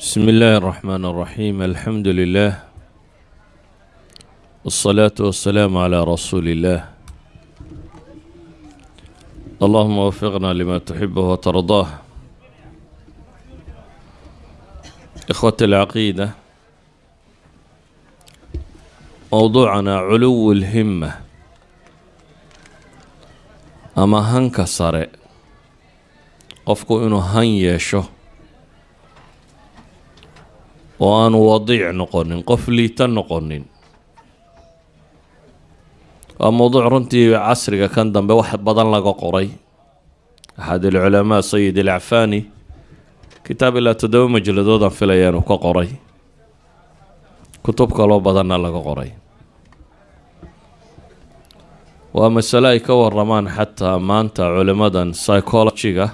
بسم الله الرحمن الرحيم الحمد لله والصلاة والسلام على رسول الله اللهم وفقنا لما تحبه وترضاه إخوة العقيدة موضوعنا علو الهمة أما هنك صار قفكو إنه هن يشو oo aanu wadiic noqonin qof liita noqonin. Waa mowduuc runtii casriga kan dambe wax badan laga qoray. Axad alculamaa sayid alacfani kitaab ilaa toddoba majaladoodaan filaya inuu ka qoray. Kutub kaloo badanna laga qoray. Waa masale ay ka waramaan xataa maanta culimadan psychologiga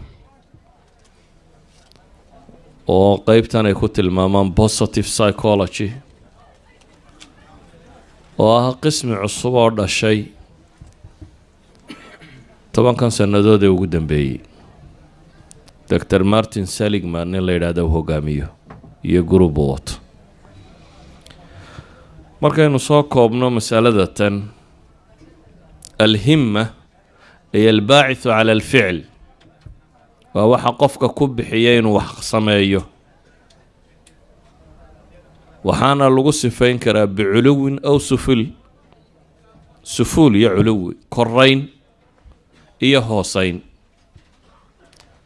oo qeybtan ay ku tilmaamaan positive psychology. Oo ah qismi cusub oo dhashay. Tobankan sannadood ee ugu dambeeyey doctor martin seligman nin la yidhaahda u hogaamiyo iyo gurubu wato markaynu soo koobno masalada tan alhimma ay albaacithu cala alficl waa waxa qofka ku bixiya inuu wax sameeyo. Waxaana lagu sifayn karaa biculuwin aw suful. Sufuul iyo culuwi korayn iyo hooseyn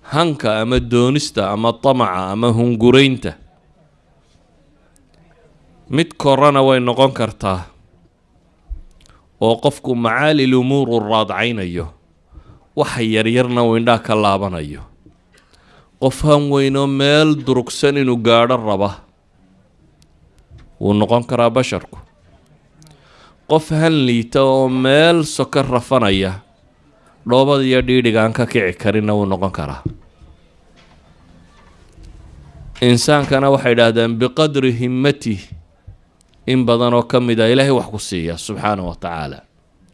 hanka ama doonista ama damaca ama hunguraynta. Mid korana way noqon kartaa oo qofku macaali lumuur u raadcaynayo. Waxa yaryarna uu indhaa ka laabanayo qof han weynoo meel durugsan inuu gaadho raba. Wuu noqon karaa basharku. Qof han liita oo meel soko rafanaya dhoobada iyo dhiidhiga aan ka kici karinna wuu noqon karaa. Insaankana waxay idhaahdeen biqadri himmatih in badan oo ka mid a ilaahay wax ku siiya subxaana wa tacaala.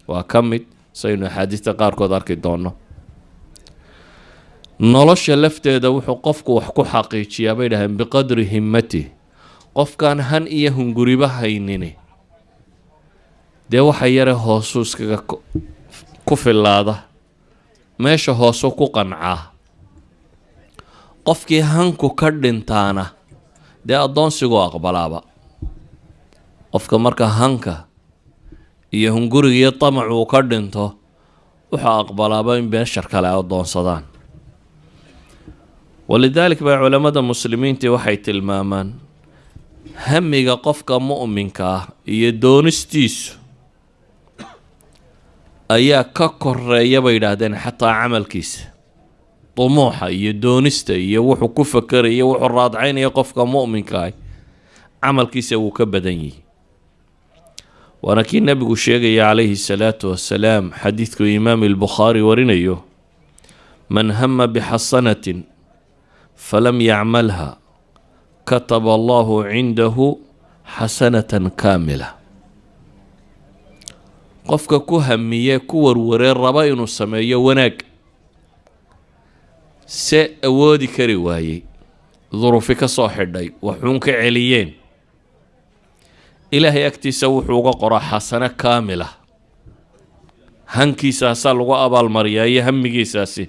Waa ka mid saynu axaadiista qaarkood arki doonno nolosha lafteeda wuxuu qofku wax ku xaqiijiyaa bay dhaheen biqadri himmatih qofkaan han iyo hunguriba haynini. Dee waxa yare hoosu iskaga ku fillaada. Meesha hoosu ku qancaa. Qofkii hanku ka dhintaana dee addoonsiguu aqbalaaba. Qofka marka hanka iyo hunguriga iyo damac uu ka dhinto wuxuu aqbalaaba in beeshar kale ay addoonsadaan walidaalik baa culammada muslimiintii waxay tilmaamaan hamiga qofka mu'minka ah iyo doonistiisu ayaa ka koreeya bay yidhaahdeen xataa camalkiisa. Dumuuxa iyo doonista iyo wuxuu ku fakeraya wuxuu raadcaynaya qofka mu'minka ah camalkiisa wuu ka badan yihi waana kii nebigu sheegaya calayhi salaatu wasalaam xadiidku imaam albukhaari warinayo man hama bixasanatin falam yacmalha kataba allahu cindahu xasanatan kaamila qofka ku hamiye ku warwaree raba inuu sameeyo wanaag se awoodi kari waayey durufi ka soo xidhay waxuun ka celiyeen ilaahay agtiisa wuxuu uga qoraa xasano kaamila hankiisaasaa lagu abaalmariyaa iyo hamigiisaasi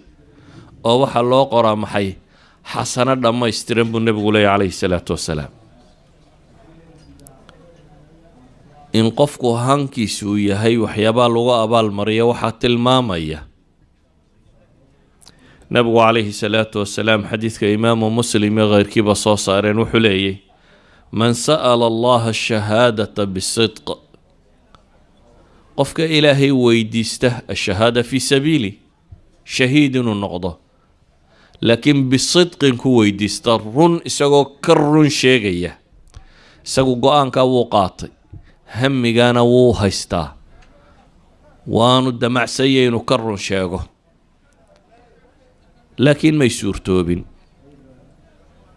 oo waxaa loo qoraa maxay xasano dhammaystiran buu nebigu leeyahy calayhi salaatu wasalaam in qofku hankiisa uu yahay waxyaabaa lagu abaalmariya waxaa tilmaamaya nebigu calayhi salaatu wasalaam xadiidka imaamu muslim iyo keyrkiiba soo saareen wuxuu leeyay man sa'ala allaha ashahaadata bisidq qofka ilaahay weydiista ashahaada fii sabiili shahiid inuu noqdo laakiin bisidqin ku weydiista run isagoo ka run sheegaya. Isagu go'aankaa wuu qaatay. Hamigaana wuu haystaa. Waanu damacsanya inuu ka run sheego. Laakiin may suurtoobin.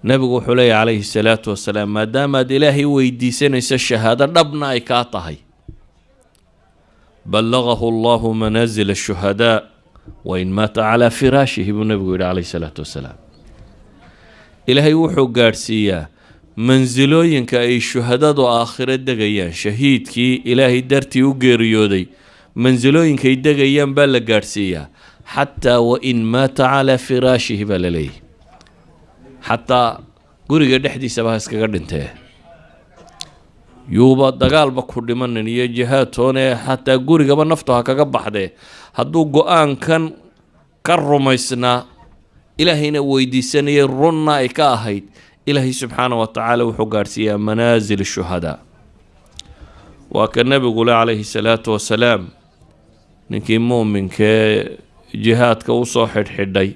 Nebigu wuxuu leeyahy calayhi salaatu wasalaam maadaamaad ilaahay weydiisanaysa shahaado dhabna ay kaa tahay. Ballagahu allahu manaasila ashuhadaa wain maata calaa firaashihi buu nebigu yidhi calayhi salaatu wasalaam. Ilaahay wuxuu gaadhsiiyaa mansilooyinka ay shuhadadu aakhiro degayaan shahiidkii ilaahay dartii u geeriyooday mansilooyinkay degayaan baa la gaadhsiiyaa. Xataa wain maata calaa firaashihi baa la leeyahy xataa guriga dhexdiisaba ha iskaga dhintee yuuba dagaalba ku dhimanin iyo jihaad toone xataa gurigaba naftu ha kaga baxdee hadduu go'aankan ka rumaysnaa ilaahayna weydiisanayay runna ay ka ahayd ilaahay subxaana wa tacaala wuxuu gaadhsiiyaa manaasil shuhadaa waa ka nebigule calayhi salaatu wasalaam ninkii muuminkee jihaadka u soo xidhxidhay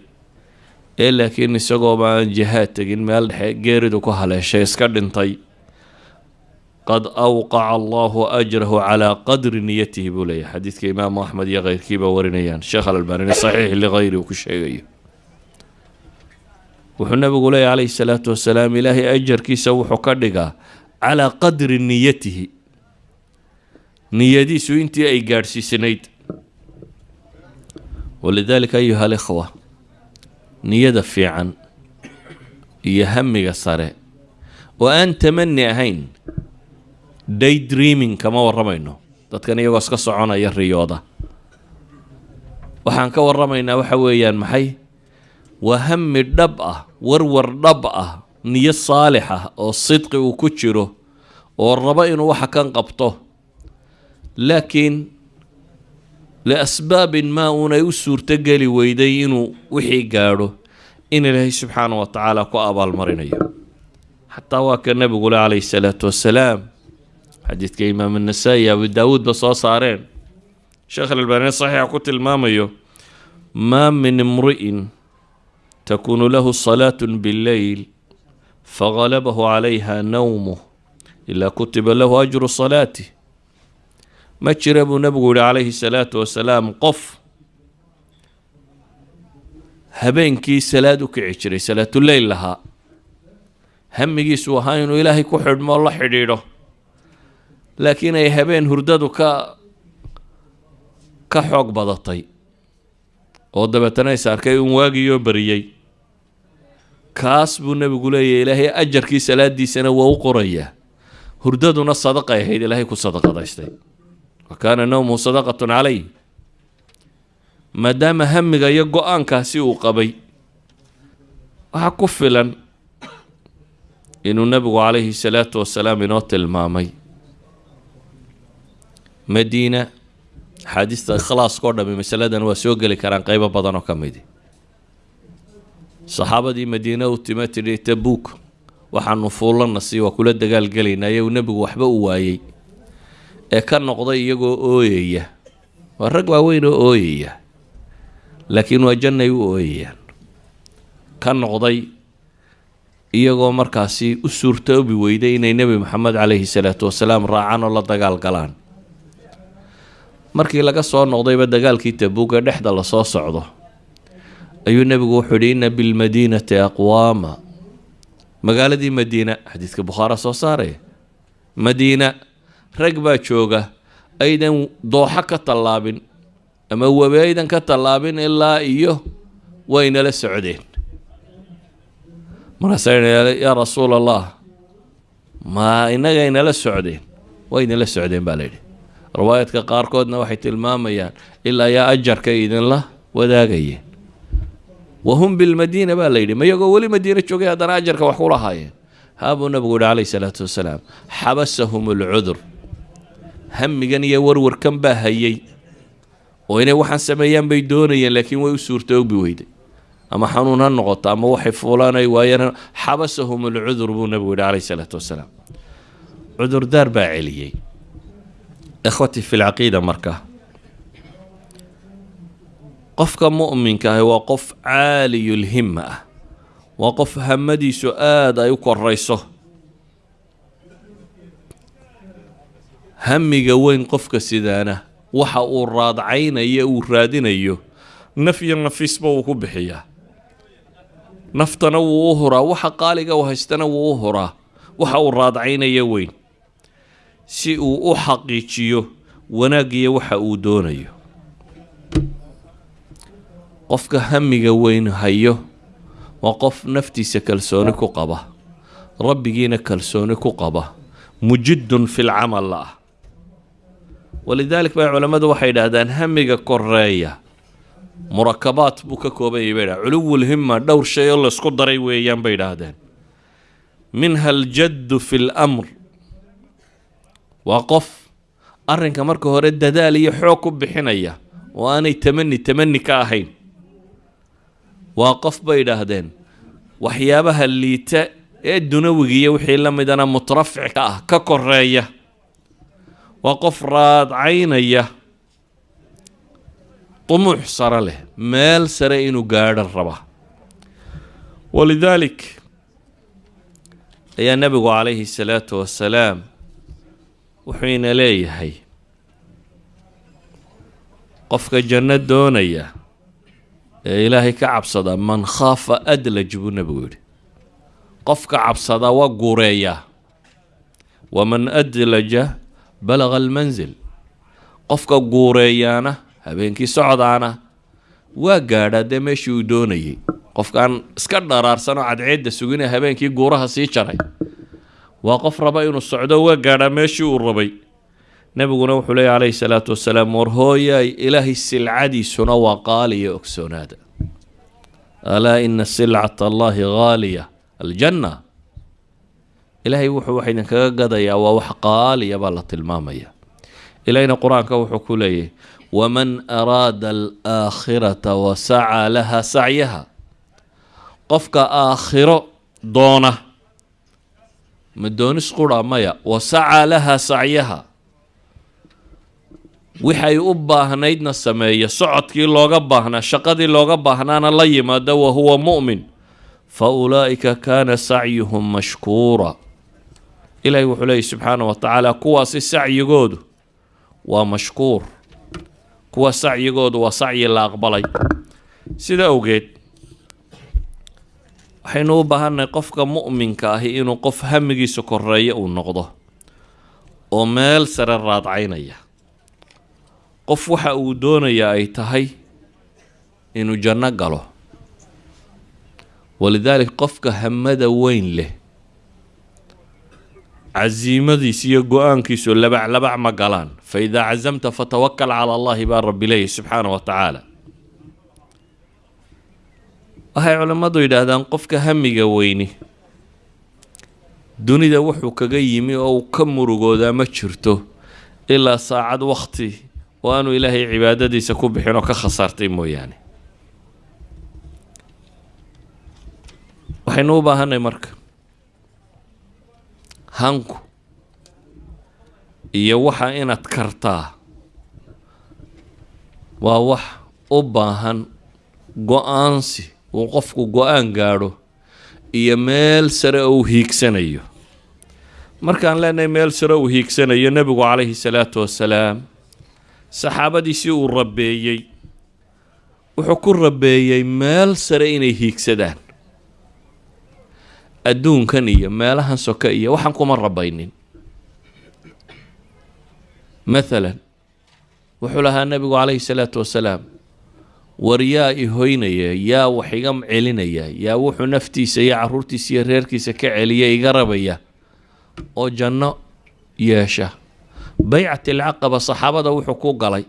ee laakiin isagooba aan jihaad tegin meel dhexe geeridu ku haleeshay iska dhintay qad awqaca allahu ajrahu calaa qadri niyatihi buu leeyahay. Xadiidka imaamu axmed iyo keyrkiiba warinayaan. Sheekh alalbaanini saxiix ligayri uu ku sheegayo. Wuxuu nabigu leeyahy calayhi salaatu wasalaam ilaahay ajarkiisa wuxuu ka dhigaa calaa qadri niyatihi. Niyadiisu intii ay gaadhsiisanayd. Walidaalika ayuha alikhwa niyada fiican iyo hamiga sare. Oo aan tamani ahayn day dreaming kama warramayno. Dadkan iyagoo iska soconaya riyooda. Waxaan ka warramaynaa waxa weeyaan maxay? Waa hami dhab ah warwar dhab ah niyo saalix ah oo sidqi uu ku jiro oo rabo inuu waxa kan qabto. Laakiin liasbaabin maa uunay u suurtogeli weyday inuu wixii gaadho in ilaahay subxaana wa tacaala ku abaalmarinayo. Xataa waa ka nebigule calayhi salaatu wassalaam xadiidka imaam annasaa-i abu daawuudba soo saareen sheekh alalbaani saxiixa ku tilmaamayo maa min imri'in takunu lahu salaatu billeyl fagalabahu calayha nawmuh ilaa kutiba lahu ajru salaati ma jira buu nebigu yihi calayhi salaatu wasalaam qof habeenkii salaad u kici jiray salaatuleyl lahaa hamigiisu ahaa inuu ilaahay ku xidhmo o la xidhiidho laakiin ay habeen hurdadu ka ka xoog badatay. Oo dabeetana is arkay un waagiiyoo bariyey kaas buu nebigu leeyahy ilaahay ajarkii salaadiisana waa u qorayaa hurdaduna sadaqay ahayd ilaahay ku sadaqadaystay. Wa kaana nawmuhu sadaqatun caleyh. Maadaama hamiga iyo go'aankaasi uu qabay waxaa ku filan inuu nebigu calayhi salaatu wasalaam inoo tilmaamay madiina axaadiista ikhlaaska o dhami masaladan waa soo geli karaan qeybo badan oo ka midi saxaabadii madiine u tima tidhi tabuuk waxaanu fuullana sii waa kula dagaalgelaynaa iyagu nebigu waxba u waayey. Ee ka noqday iyagoo ooyaya waa rag waaweyn oo ooyaya laakiin waa jannay u ooyayaan ka noqday iyagoo markaasi u suurtoobi weyday inay nebi maxamed caleyhi salaatu wasalaam raacaan oo la dagaal galaan markii laga soo noqdayba dagaalkii tabuug ee dhexda la soo socdo ayuu nebigu wuxuu yidhi inna bilmadiinati aqwaama. Magaaladii madiina xadiidka bukhaara soo saaraya madiina rag baa jooga aydan dooxo ka tallaabin ama webi aydan ka tallaabin ilaa iyo waynala socdeen. Markaasa yaa rasuul allah ma inagaynala socdeen waynala socdeen baa layidhi riwaayaadka qaarkoodna waxay tilmaamayaan ilaa yaa ajarka idinla wadaagayeen wahum bilmadiina baa layidhi ma iyagoo weli madiina joogay haddana ajarka wax ku lahaayeen. Haabuu nabigu yihi calayhi salaatu wasalaam xabasahum alcudur. Hamigan iyo warwarkan baa hayay oo inay waxaan sameeyaan bay doonayeen laakiin way u suurtoobi weyday. Ama xanuun ha noqoto ama waxay fuulaanay waayeen xabasahum alcudur buu nabigu yihi calayhi salaatu wasalaam. Cudurdaar baa celiyey ikhwatii fi lcaqiida marka. Qofka mu'minka ahi waa qof caaliyulhima ah. Waa qof hamadiisu aada ay u korayso. Hamiga weyn qofka sidaana waxa uu raadcaynayo uu raadinayo naf iyo nafiisba wuu ku bixiyaa naftana wuu u huraa waxa qaaliga u haystana wuu u huraa waxa uu raadcaynaya weyn si uu u xaqiijiyo wanaagiyo waxa uu doonayo. Qofka hamiga weyn hayo waa qof naftiisa kalsooni ku qaba rabbigiina kalsooni ku qaba mujidun fi lcamal la ah. Walidaalik bay culammadu waxay idhaahdaan hamiga koreeya murakabaat buu ka kooban yahay bay dhahdeen culuwulhima dhowr shay oo laysku daray weeyaan bay idhaahdeen. Minha aljaddu fi lamr waa qof arrinka marka hore dadaal iyo xoog ku bixinaya oo aanay tamani tamani ka ahayn. Waa qof bay idhaahdeen waxyaabaha liita ee dunawigiiyo wixii la midana mutrafic ka ah ka koreeya waa qof raadcaynaya dumuux sare leh meel sare inuu gaadho raba. Walidaalik ayaa nebigu calayhi salaatu wasalaam wuxuu ina leeyahay qofka janno doonaya ee ilaahay ka cabsada man khaafa adlaj buu nebigu yidhi. Qofka cabsada waa guureeyaa waman adlaja balaga almansil qofka guureeyaana habeenkii socdaana waa gaadhaa dee meeshii uu doonayay qofkaan iska dharaarsanoo cadceedda sugina habeenkii guuraha sii jaray waa qof raba inuu socdo waa gaadhaa meeshii uu rabay. Nebiguna wuxuu leeya calayhi salaatu wasalaam war hooyaay ilaahay silcadiisuna waa qaaliya ogsoonaada. Alaa ina silcata allahi haaliya aljanna. Ilaahay wuxuu wax idinkaga gadayaa waa wax qaaliya baa la tilmaamaya ilaahayna qur'aanka wuxuu ku leeyahy waman araada alaakhirata wasacaa laha sacyaha. Qofka aakhiro doona ma doonis qura maya? Wasacaa laha sacyaha. Wixay u baahnaydna sameeya socodkii looga baahnaa shaqadii looga baahnaana la yimaada wa huwa mu'min. Fa ulaa'ika kaana sacyuhum mashkuura. Ilaahay wuxuu leeyahy subxaana wa tacaala kuwaasi sacyigoodu waa mashkuur. Kuwa sacyigoodu waa sacyi la aqbalay. Sida awgeed waxaynu u baahannahay qofka mu'minka ahi inuu qof hamigiisa koreeya uu noqdo oo meel sare raadcaynaya. Qof waxa uu doonayaa ay tahay inuu janno galo. Walidaalik qofka hamada weyn leh casiimadiis iyo go'aankiisu labac labac ma galaan. Fa idaa casamta fatawakal cala allahi baa rabbi leeyahy subxaana wa tacaala waxay culammadu yidhaahdaan qofka hamiga weyni dunida wuxuu kaga yimi oo uu ka murugoodaa ma jirto ilaa saacad wakti oo aanu ilaahay cibaadadiisa ku bixin oo ka khasaartay mooyaane. Waxaynu u baahanay marka hanku iyo waxa inaad kartaa waa wax u baahan go'aansi uu qofku go'aan gaadho iyo meel sare uu hiigsanayo. Markaan leenahay meel sare uu hiigsanayo nebigu calayhi salaatu wasalaam saxaabadiisii uu rabeeyey wuxuu ku rabeeyey meel sare inay hiigsadaan. Adduunkan iyo meelahan soke iyo waxaan kuma rabaynin mathalan wuxuu lahaa nebigu calayhi salaatu wasalaam war yaa i hoynaya yaa wax iga celinaya yaa wuxuu naftiisa iyo caruurtiisa iyo reerkiisa ka celiya iga rabaya oo janno yeesha. Baycat alcaqaba saxaabada wuxuu ku galay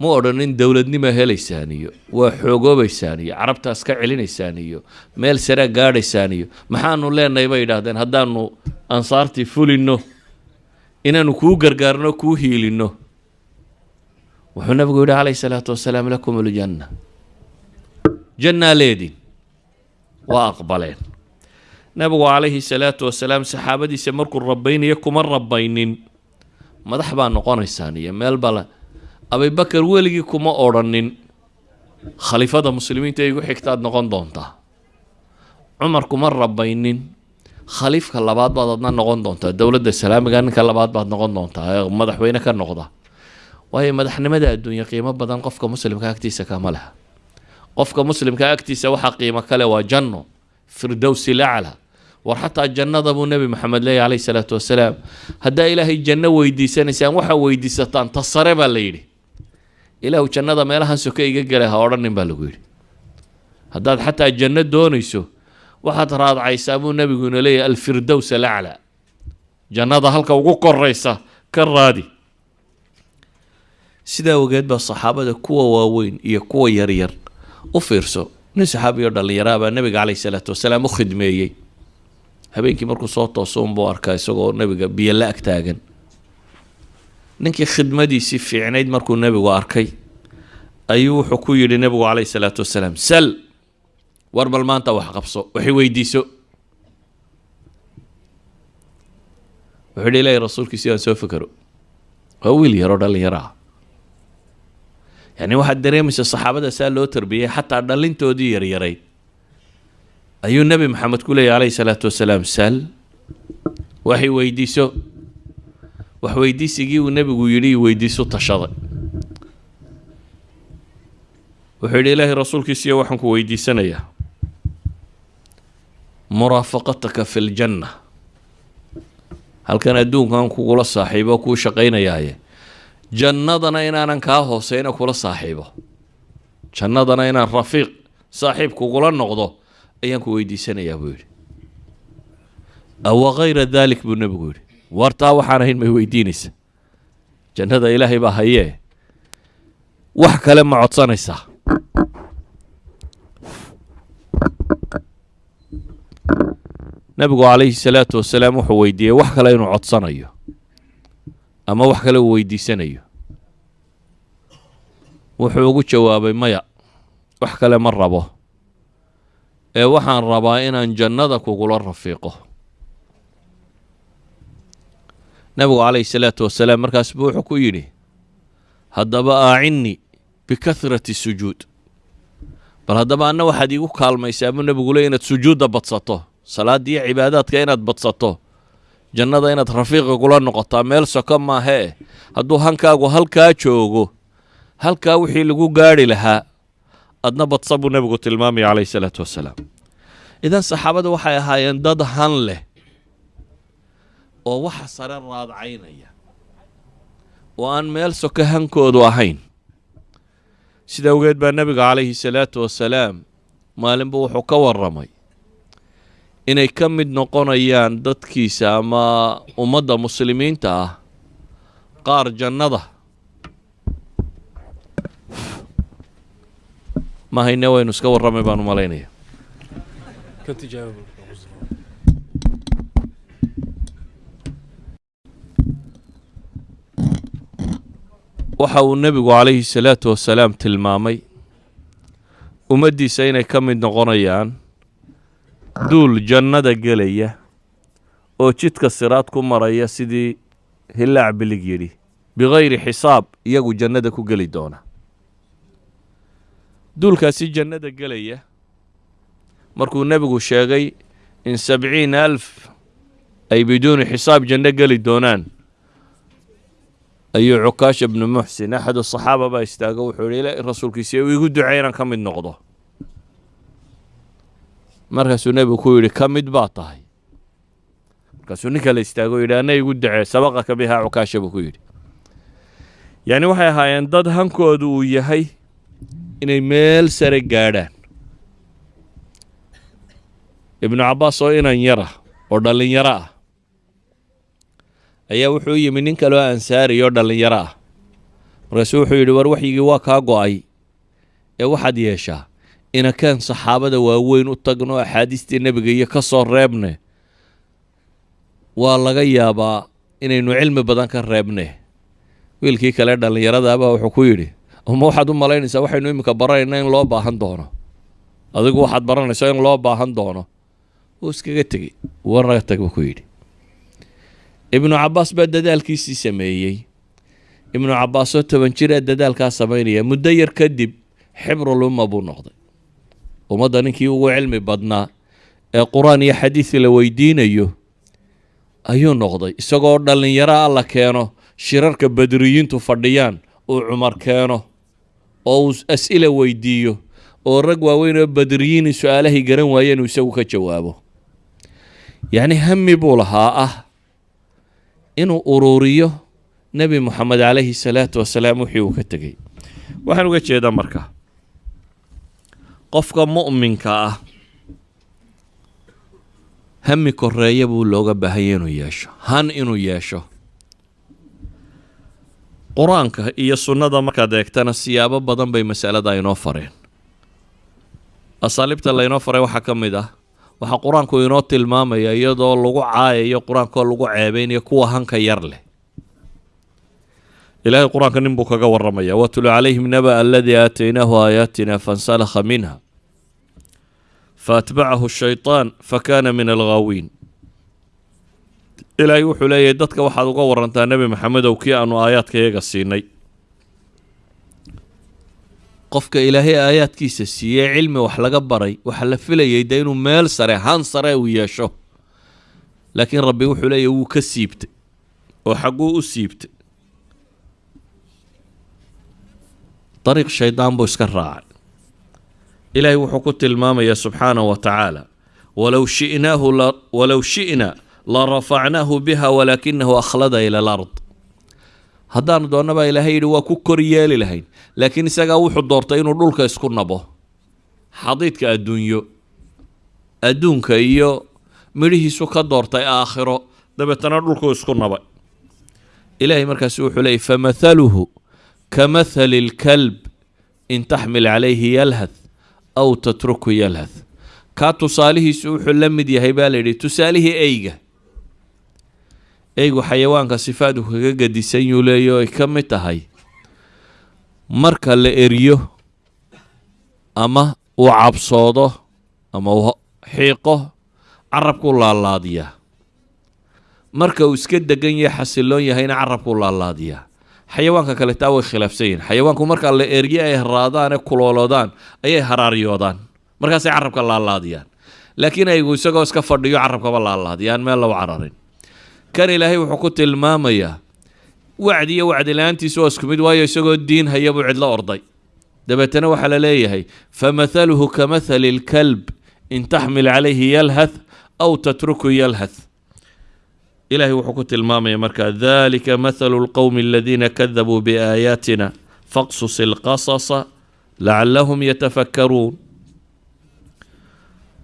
ma odhanin dowladnima helaysaan iyo waa xoogoobaysaan iyo carabtaas ka celinaysaan iyo meel sarea gaadhaysaan iyo maxaanu leenahay bay yidhaahdeen haddaanu ansaartii fulinno inaanu kuu gargaarno kuu hiilinno wuxuu nabigu yidhi calayhi salaatu wasalaam lakum aljanna. Jannaa leedin waa aqbaleen. Nabigu calayhi salaatu wasalaam saxaabadiisa markuu rabaynayo kuma rabaynin madax baa noqonaysaan iyo meel bala abibakar weligii kuma odrhanin khaliifada muslimiinta igu xigtaad noqon doontaa. Cumar kuma rabaynin khaliifka labaad baad adna noqon doontaa. Dowladda islaamiga ninka labaad baad noqon doontaa. Ee madaxweyne ka noqda waayo madaxnimada adduunya qiimo badan qofka muslimka agtiisa kama leha qofka muslimka agtiisa waxaa qiimo kale waa janno firdowsi lacla war xataa jannada buu nebi maxamed leeyahy calayhi salaatu wasalaam haddaa ilaahay janno weydiisanaysaan waxaa weydiisataan ta sare baa la yidhi. Ilaahu jannada meelahan soke iga gala ha odhanin baa lagu yidhi. Haddaad xataa janno doonayso waxaad raadcaysaa buu nebiguna leeyahy alfirdows alaclaa jannada halka ugu koraysa ka raadi sidaa ogeed baa saxaabada kuwa waaweyn iyo kuwa yaryar u fiirso? Nin saxaabiyo dhallinyaraha baa nebiga caleyhi salaatu wasalaam u khidmeeyey. Habeenkii markuu soo tooso unbuu arkaa isagoo nebiga biyo la ag taagan. Ninkii khidmadiisii fiicnayd markuu nebigu arkay ayuu wuxuu ku yidhi nebigu caleyhi salaatu wasalaam sal war bal maanta wax qabso waxay weydiiso. Wuxuu yidhi ilaahay rasuulkiisi aan soo fekero. Waa wiil yaroo dhallinyaro ah yacni waxaad dareemaysa saxaabada saa loo tarbiyey xataa dhalintoodii yaryarayd ayuu nebi maxamed ku leeyahy calayhi salaatu wasalaam sal waxay weydiiso wax weydiisigii uu nebigu yidhi weydiiso tashaday wuxuu yidhi ilaahay rasuulkiisiyo waxaan ku weydiisanayaa muraafaqataka fi ljanna halkan adduunkan kugula saaxiibo kuu shaqaynayaaye jannadana inaanan kaa hooseyna kula saaxiibo. Jannadana inaan rafiiq saaxiib kugula noqdo ayaan ku weydiisanayaa buu yidhi. Awa kayra daalik buu nebigu yidhi. Wartaa waxaan ahayn may weydiinaysa. Jannada ilaahay baa hayee. Wax kale ma codsanaysaa nebigu calayhi salaatu wasalaam wuxuu weydiiyey wax kale inuu codsanayo ama wax kale uu weydiisanayo. Wuxuu ugu jawaabay maya wax kale ma rabo. Ee waxaan rabaa inaan jannada kugula rafiiqo. Nebigu calayhi salaatu wasalaam markaas buu wuxuu ku yidhi haddaba aacinnii bikahrati sujuud. Bal haddaba anna waxaad iigu kaalmaysaa buu nebigu le inaad sujuudda badsato salaadda iyo cibaadaadka inaad badsato jannada inaad rafiiqa kula noqotaa meel soko maahee hadduu hankaagu halkaa joogo halkaa wixii lagu gaadhi lahaa adna badsa buu nebigu tilmaamaya calayhi salaatu wasalaam. Idan saxaabada waxay ahaayeen dad han leh oo waxa sare raadcaynaya oo aan meel soko hankoodu ahayn. Sida awgeed baa nebiga calayhi salaatu wasalaam maalinba wuxuu ka warramay inay ka mid noqonayaan dadkiisa ama ummadda muslimiinta ah. Qaar jannada. Ma hayne waynu iska warramay baanu malaynaya. Waxa uu nebigu calayhi salaatu wasalaam tilmaamay. Ummaddiisa inay ka mid noqonayaan duul jannada gelaya oo jidka siraad ku maraya sidii hillaac bilig yidhi bikayri xisaab iyagu jannada ku geli doona. Duulkaasi jannada gelaya markuu nebigu sheegay in sabciina alf ay biduuni xisaab janno geli doonaan ayuu cukaasha bnu muxsin axadu saxaaba baa istaago wuxuu yihi ilaahi rasuulkiisi uu igu ducey inaan ka mid noqdo markaasuu nebigu ku yidhi ka mid baa tahay. Markaasuu nin kale istaago yidhi anna igu ducee sabaqaka bihaa cukaasha buu ku yidhi. Yacni waxay ahaayeen dad hankoodu uu yahay inay meel sare gaadhaan. Ibnu cabbaas oo inan yara oo dhallinyaro ah ayaa wuxuu yimi nin kaloo ansaari oo dhallinyaro ah. Markaasuu wuxuu yidhi war waxyigii waa kaa go'ay ee waxaad yeeshaa inakaan saxaabada waaweyn u tagno axaadiistii nebiga iyo ka soo reebne waa laga yaabaa inaynu cilmi badan ka reebne. Wiilkii kale dhallinyaradaabaa wuxuu ku yidhi ma waxaad u malaynaysaa waxaynu iminka baranayna in loo baahan doono. Adigu waxaad baranaysaa in loo baahan doono. Wuu iskaga tegey warnaga tag buu ku yidhi. Ibnu cabbaas baa dadaalkiisii sameeyey. Ibnu cabbaasoo toban jiraa dadaalkaa samaynaya muddo yar kadib xibrul umma buu noqday ummadda ninkii ugu cilmi badnaa ee qur'aan iyo xadiis la weydiinayo ayuu noqday. Isagoo dhallinyaro alla keeno shirarka badriyiintu fadhiyaan uu cumar keeno oo uu as'ila weydiiyo oo rag waaweyn oo badriyiini su'aalahay garan waayeen uu isagu ka jawaabo. Yacni hami buu lahaa ah inuu uruuriyo nebi moxamed calayhi salaatu wasalaam wixii uu ka tegey. Waxaan uga jeedaa marka qofka mu'minka ah hami koreeya buu looga baahanya inuu yeesho. Han inuu yeesho. Qur'aanka iyo sunnada markaad eegtana siyaabo badan bay masalada inoo fareen. Asaaliibta laynoo faray waxaa ka mid ah waxaa qur'aanku inoo tilmaamaya iyadoo lagu caayayo qur'aankoo lagu ceebeynayo kuwa hanka yar leh ilaahay qur'aanka nin buu kaga waramaya watlu calayhim naba aladii aataynaahu aayaatina fansalakha minha faatbacahu shaytaan fakana min alghaawiin ilaahay wuxuu leeyahay dadka waxaad uga warantaa nebi maxamedow kii aanu aayaadka iyaga siinay qofka ilaahay aayaadkiisa siiyey cilmi wax laga baray waxaa la filayay de inuu meel sare han sare uu yeesho laakiin rabbi wuxuu leeyahy wuu ka siibtay oo xagguu u siibtay dariiq shaydaan buu iska raacay ilaahay wuxuu ku tilmaamayaa subxaanahu wa tacaala walow shinaahu walow shi'na la rafacnaahu biha walaakinahu akhlada ila alard haddaanu doonnabaa ilaahay yidhi waa ku kor yeeli lahayn laakiin isagaa wuxuu doortay inuu dhulka isku nabo xadiidka adduunyo adduunka iyo midhihiisu ka doortay aakhiro dabeetana dhulku isku nabay ilaahay markaasi wuxuu leeyay famathaluhu kamathali اlkalb in taxmil calayhi yalhath aw tatruku yalhath kaa tusaalihiisu wuxuu la mid yahay baa layidhi tusaalihii eyga. Eygu xayawaanka sifaadu kaga gadisan yuu leeya ay ka mid tahay. Marka la eriyo ama uu cabsoodo ama uu xiiqo carabkuu laalaadiyaa. Marka uu iska degan yahay xasiloon yahayna carabkuu laalaadiyaa xayawaanka kale taa way khilaafsan yihiin xayawaanku marka la erye ay raadaan ee kuloolodaan ayay haraaryoodaan. Markaasay carabka laalaadiyaan. Laakiin aygu isagoo iska fadhiyo carabkaba laalaadiyaan. Meel lagu cararin. Kan ilaahay wuxuu ku tilmaamayaa wacdi iyo wacdi la'aantiisu waa isku mid waayo isagoo diin haya buu cidlo orday. Dabeetana waxaa la leeyahay famathaluhu kamathali اlkalb in taxmil calayhi yalhath aw tatruku yalhath ilahay wuxuu ku tilmaamaya markaa dalika mathalu lqowmi aladiina kadabuu biaayaatina faqsus ilqasasa lacalahum yatafakkaruun.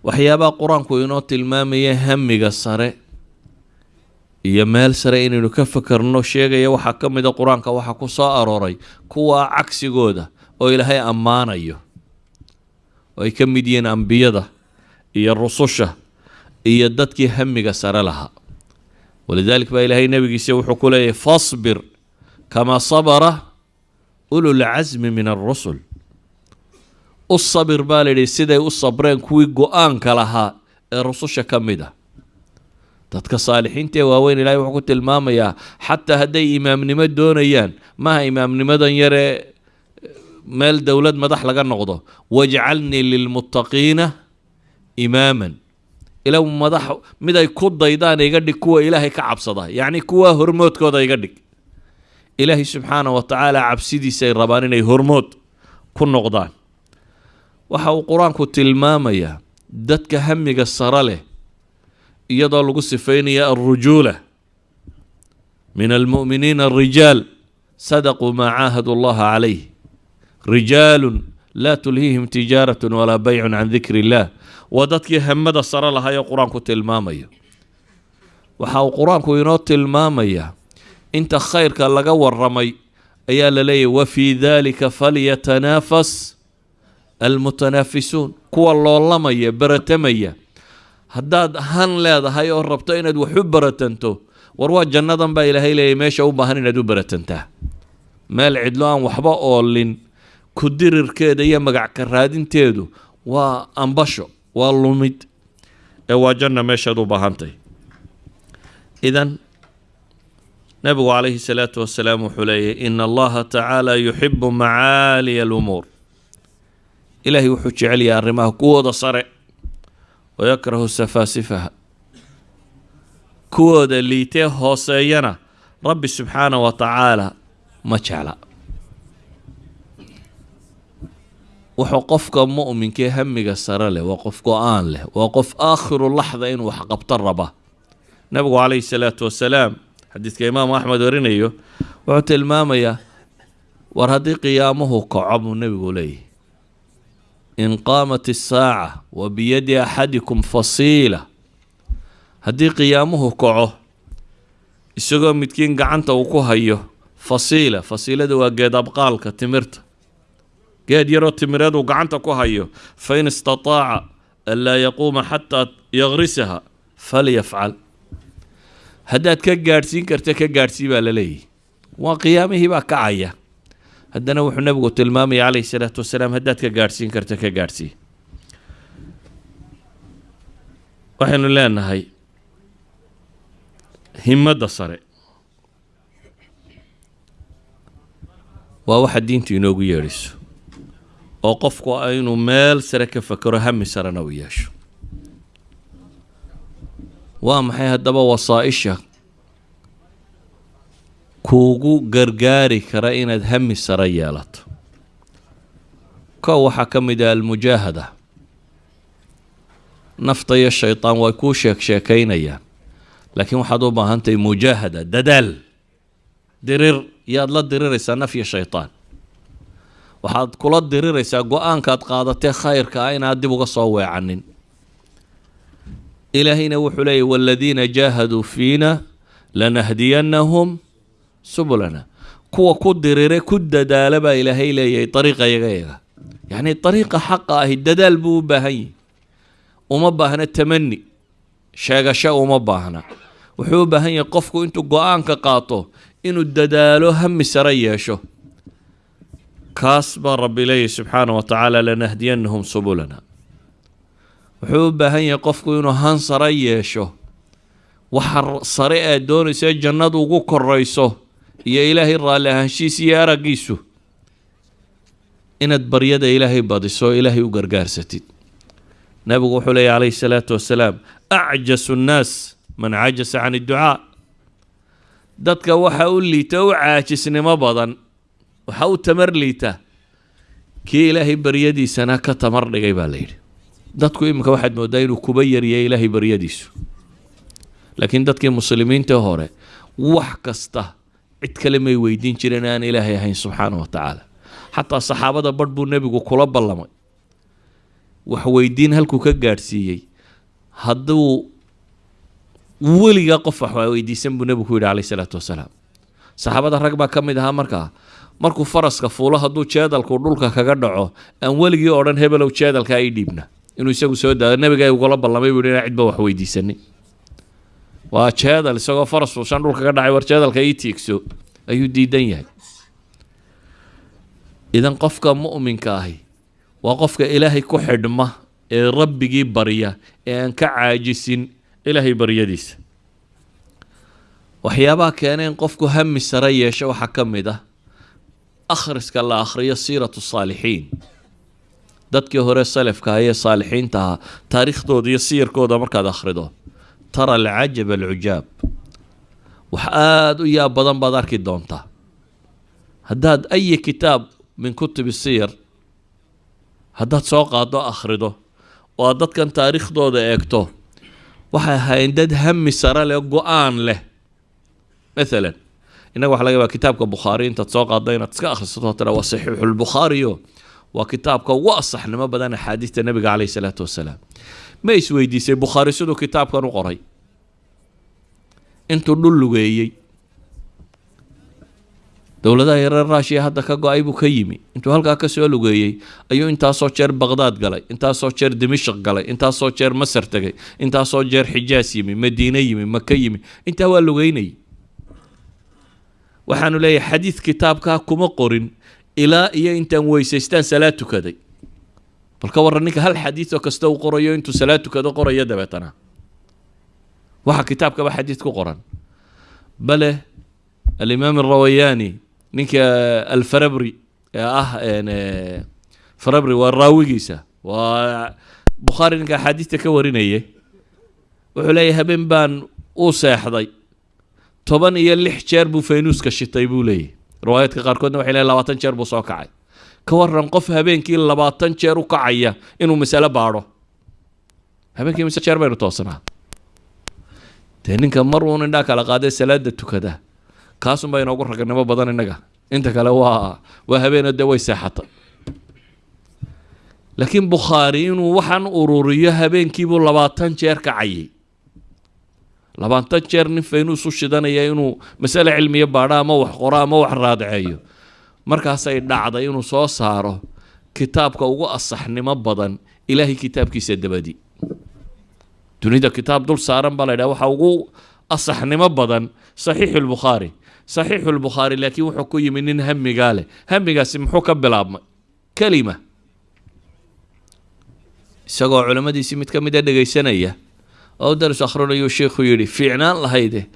Waxyaabaha qur'aanku inoo tilmaamaya hamiga sare iyo meel sare inaynu ka fakarno sheegaya waxaa ka mida qur'aanka waxaa ku soo arooray kuwa cagsigooda oo ilaahay ammaanayo oo ay ka mid yihiin ambiyada iyo rususha iyo dadkii hamiga sare lahaa walidalik baa ilaahay nebigiisa wuxuu ku leeyahy fasbir kamaa sabara ululcasmi min alrusul u sabir baa layidhi siday u sabreen kuwii go'aanka lahaa ee rususha ka mid ah. Dadka saalixiinta ee waaweyn ilahay wuxuu ku tilmaamayaa xataa hadday imaamnimo doonayaan maaha imaamnimadan yaree meel dowlad madax laga noqdo wajcalnii lilmuttaqiina imaaman ila madax mid ay ku daydaan iga dhig kuwa ilaahay ka cabsada. Yacni kuwa hormoodkooda iga dhig. Ilaahay subxaana wa tacaala cabsidiisay rabaan inay hormood ku noqdaan. Waxa uu qur'aanku tilmaamayaa dadka hamiga sare leh iyadoo lagu sifaynaya alrujuula min almu'miniina arijaal sadaquu maa caahadu allaha calayh rijaalun laa tulhiihim tijaaratun walaa baycun can dikri illah waa dadkii hamada sare lahaa ee qur'aanku tilmaamayo. Waxa uu qur'aanku inoo tilmaamayaa inta khayrka laga waramay ayaa la leeyahy wa fii dalika falyatanaafas almutanaafisuun. Kuwa loolamaya baratamaya haddaad han leedahay oo rabto inaad wax u baratanto war waa jannadan baa ilaahay leeyahy meesha u baahan inaad u baratantaa. Meel cidlo aan waxba oolin ku dirirkeeda iyo magac ka raadinteedu waa ambasho waa lumid ee waa janna meeshaad u baahantay. Idan nabigu calayhi salaatu wasalaam wuxuu leeyahy ina allaha tacaala yuxibu macaaliya alumuur. Ilaahay wuxuu jecel yahay arrimaha kuwooda sare wayakrahu safaasifaha kuwooda liitee hooseeyana rabbi subxaana wa tacaala ma jecla wuxuu qofka mu'minkee hamiga sare leh waa qof go'aan leh waa qof aakhiru laxda inuu wax qabto raba. Nabigu calayhi salaatu wasalaam xadiidka imaamu axmed warinayo wuxuu tilmaamayaa war haddii qiyaamuhu kaco buu nebigu leeyahy in qaamat isaaca wa biyadi axadikum fasiila. Haddii qiyaamuhu kaco isagoo midkiin gacanta uu ku hayo fasiila. Fasiilada waa geed abqaalka timirta geed yaroo timireed uu gacanta ku hayo fain istataaca an laa yaquuma xataa yagrisaha falyafcal. Haddaad ka gaadhsiin karta ka gaadhsii baa la leeyahy waa qiyaamihii baa kacaya. Haddana wuxuu nabigu tilmaamaya calayhi salaatu wasalaam haddaad ka gaadhsiin karta ka gaadhsii. Waxaynu leenahay himadda sare. Waa waxa diintu inoogu yeedhayso oo qofku inuu meel sare ka fakero hami sarena u yeesho. Waa maxay haddaba wasaa-isha kuugu gargaari kara inaad hami sare yeelato? Kow waxaa ka mid ah almujaahada. Nafta iyo shaydaan way kuu sheeg sheekaynayaan laakiin waxaad u baahantahay mujaahada dadaal dirir yaad la diriraysaa naf iyo shaydaan waxaad kula diriraysaa go'aankaad qaadatee khayrka ah inaad dib uga soo weecanin. Ilaahayna wuxuu leeyahy waladiina jaahaduu fiina lanahdiyannahum subulana. Kuwa ku dirire ku dadaala baa ilaahay leeyahay dariiqa yaga yaga yacni dariiqa xaqa ahi dadaal buu u baahan yahi uma baahna tamani sheegasho uma baahna. Wuxuu u baahan yahay qofku intuu go'aanka qaato inuu dadaalo hami sare yeesho kaas baa rabbi leeyahy subxaana wa tacaala lanahdiyannahum subulana. Wuxuu u baahan yahay qofku inuu han sare yeesho waxa sare aad doonaysa jannadu ugu korayso iyo ilaahay raalli ahaanshiisa iyo araggiisu inaad baryada ilaahay badiso ilaahay u gargaarsatid. Nabigu wuxuu leeyahy calayhi salaatu wasalaam acjasu nnaas man cajasa can idducaa dadka waxa u liita u caajisnimo badan waxa u tamar liita. Kii ilaahay baryadiisana ka tamar dhigay baa la yidhi. Dadku iminka waxaad moodaa inuu kuba yaryahay ilaahay baryadiisu. Laakiin dadkii muslimiinta hore wax kasta cid kale may weydiin jireen aan ilaahay ahayn subxaana wa tacaala. Xataa saxaabada barh buu nebigu kula ballamay. Wax weydiin halkuu ka gaadhsiiyey hadduu weligaa qof wax weydiisan buu nebigu ku yidhi calayhi salaatu wasalaam. Saxaabada rag baa ka mid ahaa markaa markuu faraska fuulo hadduu jeedalku dhulka kaga dhaco aan weligii odhan hebelow jeedalka ay dhiibna. Inuu isagu soo daado nebiga ugula ballamay buu inaan cidba wax weydiisanin waa jeedal isagoo faras fuushan dhulka ka dhacay war jeedalka ii tiigso ayuu diidan yahay. Idan qofka mu'minka ahi waa qofka ilaahay ku xidhma ee rabbigii barya ee aan ka caajisin ilaahay baryadiisa waxyaabaha keena in qofku hami sare yeesho waxaa ka mid ah akhriska la akhriyo siiratu saalixiin. Dadkii hore salafka ayee saalixiinta ahaa taariikhdooda iyo siyarkooda markaad akhrido tara alcajab alcujaab wax aada u yaab badan baad arki doontaa. Haddaad ayi kitaab min kutubi siyar haddaad soo qaado akhrido oo aad dadkan taariikhdooda eegto waxay ahaayeen dad hami sare leh go'aan leh. Maalan innaga waxa laga kitaabka bukhaari intaad soo qaado inaad iska akhrisato tira waa saxiixulbukhaariyo waa kitaabka ugu asaxnimo badan axaadiista nebiga caleyhi salaatu wasalaam. Ma isweydiisay bukhaari siduu kitaabkan u qoray? Intuu dhul lugeeyey. Dowladaha yareer raashiya hadda ka go'ay buu ka yimi. Intuu halkaa ka soo lugeeyey ayuu intaasoo jeer baqdaad galay intaasoo jeer dimishq galay intaasoo jeer masar tegay intaasoo jeer xijaas yimi madiine yimi maka yimi. Intaa waa lugeynayay waxaanu leeyahay xadiid kitaabkaa kuma qorin ilaa iyo intaan weysaystaan salaad tukaday. Bal ka warran ninka hal xadiidoo kasta uu qorayo intuu salaad tukado qorayo dabeetana. Waxa kitaabkaba xadiid ku qoran. Bale alimaam arawayaani ninka alfarabri ee ah farabri waa raawigiisa. Waa bukhaari ninka axaadiista ka warinaya wuxuu leeyahay habeen baan u seexday toban iyo lix jeer buu faynuuska shitay buu leeyahy. Riwaayaadka qaarkoodna waxay leeyahy labaatan jeer buu soo kacay. Ka waran qof habeenkii labaatan jeer u kacaya inuu masalo baadho. Habeenkii mise jeer baynu toosanaa dee ninka mar uun indhaa kala qaadee salaada tukada. Kaasunbaa inoogu ragnimo badan innaga. Inta kale waa waa habeeno dee way seexatay laakiin bukhaari inuu waxaan ururiyo habeenkiibuu labaatan jeer kacayay labaatan jeer nin faynuus u shidanaya inuu masale cilmiya baadho ama wax qoro ama wax raadceeyo. Markaasay dhacday inuu soo saaro kitaabka ugu asaxnimo badan ilaahay kitaabkiisa dabadi. Dunida kitaab dul saaran baa la ydhaha waxa ugu asaxnimo badan saxiixu lbukhaari saxiixu lbukhaari laakiin wuxuu ku yimi nin hamigaa leh. Hamigaasi muxuu ka bilaabmay? Kelima. Isagoo culimmadiisii mid ka mida dhegaysanaya oo daris akhrinayu sheikhu yidhi fiicnaan lahayde.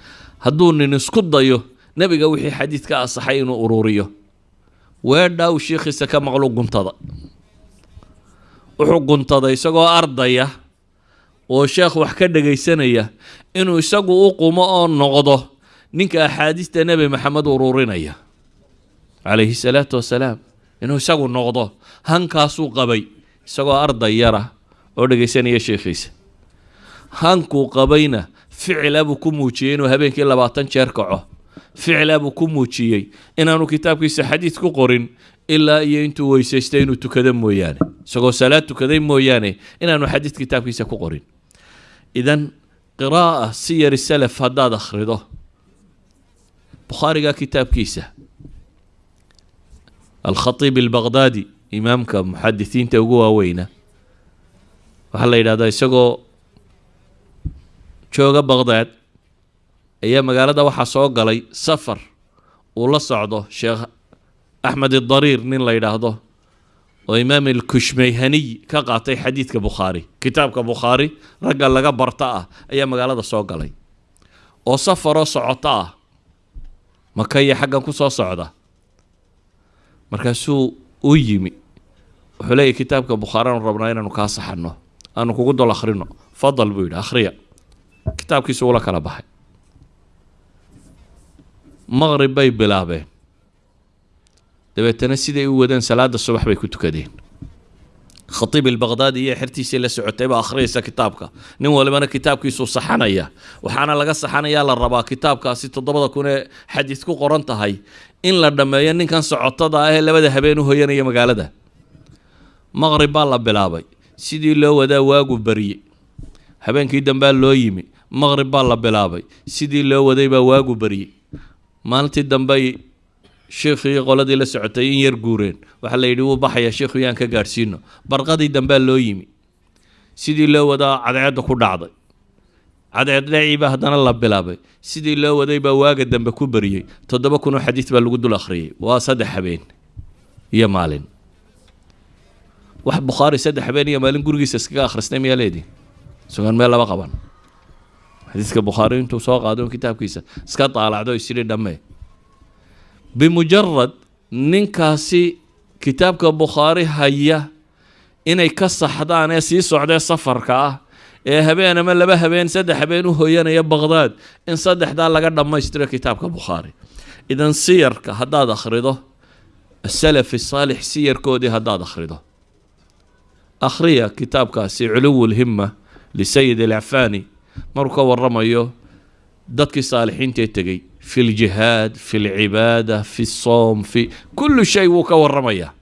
Hadduu nin isku dayo nebiga wixii xadiid ka asaxay inuu ururiyo. Weedhaa uu sheikhiisa ka maqlu guntada. Wuxuu guntaday isagoo ardaya oo sheekh wax ka dhegaysanaya inuu isagu u qumo oo noqdo ninka axaadiista nebi maxamed ururinaya. Calayhi salaatu wasalaam inuu isagu noqdo hankaasuu qabay isagoo arday yara oo dhegaysanaya sheekhiisa hankuu qabayna ficila buu ku muujiyey inuu habeenkii labaatan jeer kaco. Ficila buu ku muujiyey inaanu kitaabkiisa xadiid ku qorin ilaa iyo intuu weysaystay inuu tukado mooyaane. Isagoo salaad tukaday mooyaane inaanu xadiid kitaabkiisa ku qorin. Idan qiraa'a siyari salaf haddaad akhrido bukhaariga kitaabkiisa alkhatiib albaqdaadi imaamka muxadisiinta ugu waaweyna waxaa la yidhahdaa isagoo jooga baqdaad ayaa magaalada waxaa soo galay safar uu la socdo sheekh axmed idariir nin la yidhaahdo oo imaam alkushmayhaniy ka qaatay xadiidka bukhaari kitaabka bukhaari ragga laga barta ah ayaa magaalada soo galay. Oo safaroo socoto ah maka iyo xaggan ku soo socda. Markaasuu u yimi wuxuu leeyahy kitaabka bukhaari aanu rabnaa inaanu kaa saxano aanu kugu dol akhrino fadal buu yidhi akhriya kitaabkiisu ula kala baxay. Maqrib bay bilaabeen. Dabeetana siday u wadeen salaada subax bay ku tukadeen. Khatiib ilbaqdaadi iyo xertiisii la socotay baa akhriyaysa kitaabka. Nin walibana kitaabkiisuu saxanaya. Waxaana laga saxanayaa la rabaa kitaabkaasi toddobada kun ee xadiid ku qoran tahay in la dhammeeyo ninkan socotada ah ee labada habeen u hoyanaya magaalada. Maqrib baa la bilaabay. Sidii loo wadaa waagu barye habeenkii dambea loo yimi maqrib baa la bilaabay. Sidii loo waday baa waagu barye maalintii dambey sheikhii qoladii la socotay in yar guureen. Waxaa la yidhi wuu baxaya sheikhu yaan ka gaadhsiino. Barqadii dambea loo yimi. Sidii loo wadaa cadceedda ku dhacday. Cadceed dhaciibaa haddana la bilaabay. Sidii loo waday baa waaga dambe ku bariyey toddoba kun oo xadiid baa lagu dul akhriyey waa saddex habeen iyo maalin. Wax bukhaari saddex habeen iyo maalin gurigiisa iskaga akhristay miyaa leedii sugan meel laba qaban xadiidka bukhaari intuu soo qaado kitaabkiisa. Iska daalacdo isidhi dhammee. Bimujarad ninkaasi kitaabka bukhaari haya inay ka saxdaan ee sii socdee safarka ah ee habeen ama laba habeen saddex habeen u hoyanaya baqdaad in saddexdaa laga dhammaystiro kitaabka bukhaari idan siyarka haddaad akhrido asalafi saalix siyarkoodii haddaad akhrido. Akhriya kitaabkaasi culuwu lhima lisayid alcafaani maruu ka waramayo dadkii saalixiintaee tegey. Fi ljihaad fi lcibaada fi soom fi kullu shay wuu ka waramayaa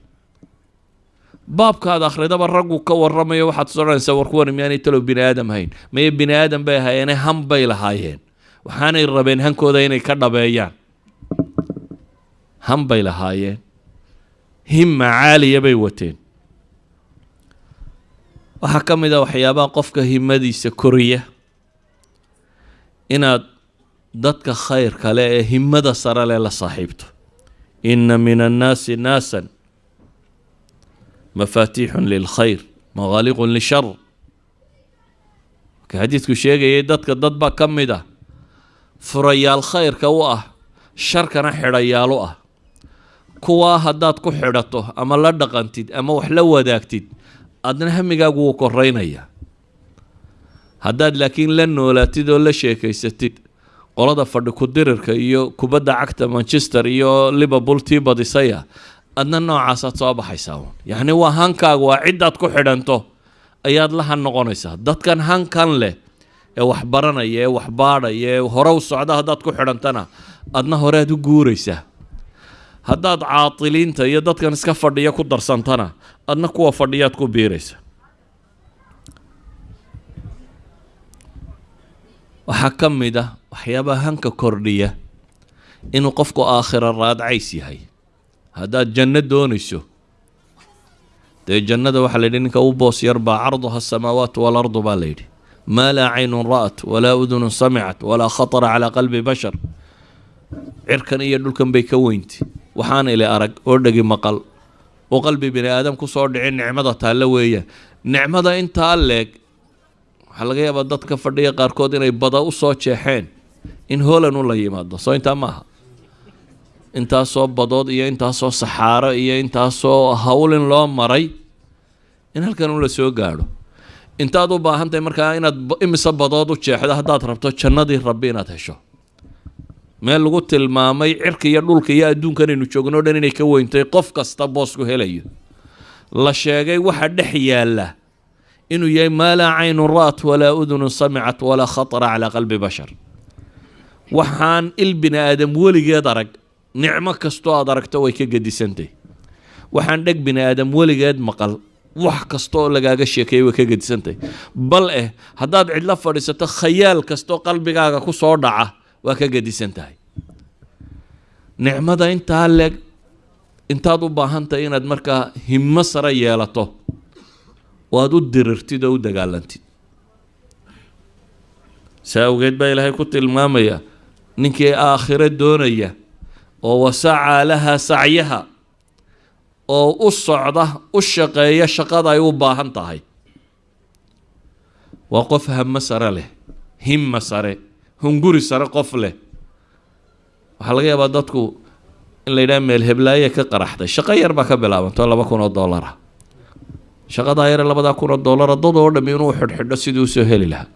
baabkaad akhridaba raggu ka waramayo waxaad soconaysaa war kuwan miyaanay talow bini aadam hayn? Maye bini aadam bay ahaayeene han bay lahaayeen. Waxaanay rabeen hankooda inay ka dhabeeyaan. Han bay lahaayeen. Himma caaliya bay wateen. Waxaa ka mid a waxyaabaha qofka himadiisa koriya inaad dadka khayr kale ee himada sare leh la saaxiibto. Inna min annaasi naasan mafaatiixun lilkhayr maqaaliqun lishar marka xadiidku sheegayay dadka dad baa ka mid ah. Furayaal khayrka u ah sharkana xidhayaal u ah. Kuwaa haddaad ku xidhato ama la dhaqantid ama wax la wadaagtid adna hamigaagu wuu koreynaya haddaad laakiin la noolaatid oo la sheekaysatid qolada fadhi ku-dirirka iyo kubadda cagta manchester iyo liverpool tii badisaya adna noocaasaad soo baxaysaa yacni waa hankaaga waa ciddaad ku xidhanto ayaad la han noqonaysaa. Dadkan hankan leh ee wax baranaya ee wax baadhaya ee hore u socda haddaad ku xidhantana adna horead u guuraysaa. Haddaad caatiliinta iyo dadkan iska fadhiya ku darsantana adna kuwa fadhiyaad ku biiraysa waxaa ka mid ah waxyaabaha hanka kordhiya inuu qofku aakhira raadcays yahay. Haddaad janno doonayso dee jannada waxaa la yidhi ninka u boos yar baa carduha asamaawaatu waalardu baa la yidhi. Maa laa caynun ra'at walaa udunun samicat walaa khatara calaa qalbi bashar. Cirkan iyo dhulkan bay ka weynti. Waxaan ili arag oo dhegi maqal. Oo qalbi bini aadam ku soo dhicin nicmada taalle weeyaan nicmada intaa leeg waxaa laga yaabaa dadka fadhiya qaarkood inay bada u soo jeexeen in holan u la yimaado. Soo intaa maaha intaasoo badood iyo intaasoo saxaaro iyo intaasoo hawlin loo maray in halkan u la soo gaadho. Intaad u baahan tahay markaa inaad imise badood u jeexdo haddaad rabto jannadii rabbi inaad hesho. Meel lagu tilmaamay cirka iyo dhulka iyo adduunkan aynu joogno o dhan inay ka weyntay qof kasta boosku helayo. La sheegay waxa dhex yaalla inuu yahay maa laa caynun ra'at walaa udunun samicat walaa khatara calaa qalbi bashar waxaan il bini aadam weligeed arag nicmo kastoo aad aragto way ka gedisantay waxaan dheg bini aadam weligeed maqal wax kasta oo lagaaga sheekeeyay way ka gedisantay bal eh haddaad cidlo fadhiisato khayaal kastoo qalbigaaga ku soo dhaca waa ka gedisan tahay nicmada intaa leeg intaad u baahan tahay inaad markaa himmo sare yeelato oo aad u dirirtid oo u dagaalantid. Saa awgeed baa ilaahay ku tilmaamaya ninkii aakhiro doonaya oo wasacaa laha sacyaha oo u socda u shaqeeya shaqada ay u baahan tahay. Waa qof hamo sare leh himma sare hunguri sare qof leh. Waxaa laga yaabaa dadku in la yidhaha meel heblaaye ka qaraxday shaqo yar baa ka bilaabanto laba kun oo dollara shaqadaa yare labadaa kun oo dollara dad oo dhami inuu xidhxidho sidii u soo heli lahaa.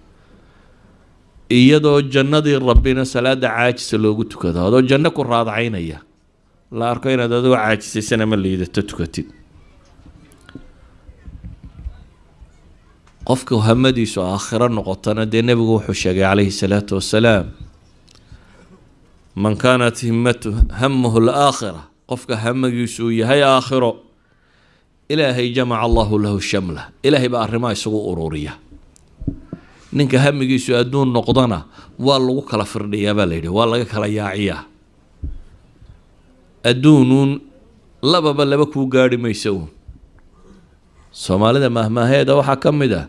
Iyadoo jannadii rabbina salaada caajisa loogu tukado adoo janno ku raadacaynaya la arko inaad adigoo caajisaysana ma liidato tukatid. Qofka hamadiisu aakhiro noqotana dee nebigu wuxuu sheegay calayhi salaatu wasalaam man kaanat himmatu hamuhu alaakhira qofka hamagiisu uu yahay aakhiro ilaahay jamaca allahu lahu shamla. Ilaahay baa arrimaha isagu ururiya. Ninka hamigiisu adduun noqdana waa lagu kala firdhiyaa baa la yidhi waa laga kala yaaciyaa. Adduunuun lababa laba kuu gaarhi maysa uun. Soomaalida mahmaaheeda waxaa ka mid ah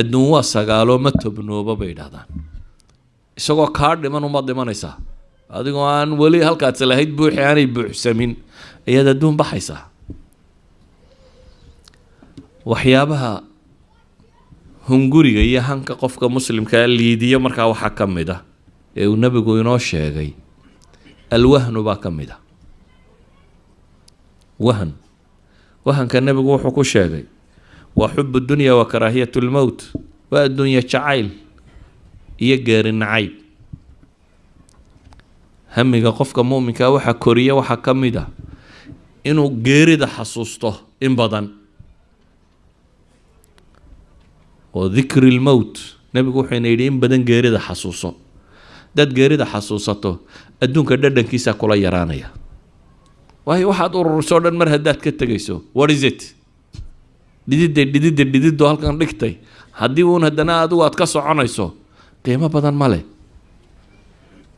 adduun waa sagaaloo ma tobnooba bay yidhahdaan isagoo kaa dhiman umaad dhimanaysaa adigoo aan weli halkaadse lahayd buuxi aanay buuxsamin. Ayaad adduun baxaysaa waxyaabaha hunguriga iyo hanka qofka muslimkaa liidiyo markaa waxaa ka mid ah ee uu nebigu inoo sheegay alwahnu baa ka mid ah. Wahan. Wahanka nebigu wuxuu ku sheegay waa xubu dunya wa karaahiyat lmowt waa adduunya jacayl iyo geeri nacayb. Hamiga qofka muminkaa waxaa koriya waxaa ka mid ah inuu geerida xasuusto in badan oo dikri lmowt nebigu wuxuuna yidhi in badan geerida xasuuso. Dad geerida xasuusato adduunka dhadhankiisaa kula yaraanaya. Waayo waxaad ururisoo dhan mar haddaad ka tegayso what is it? Dhididda dhididda dhididdo halkan dhigtay. Haddii uun haddana adigu aad ka soconayso qiimo badan ma leh.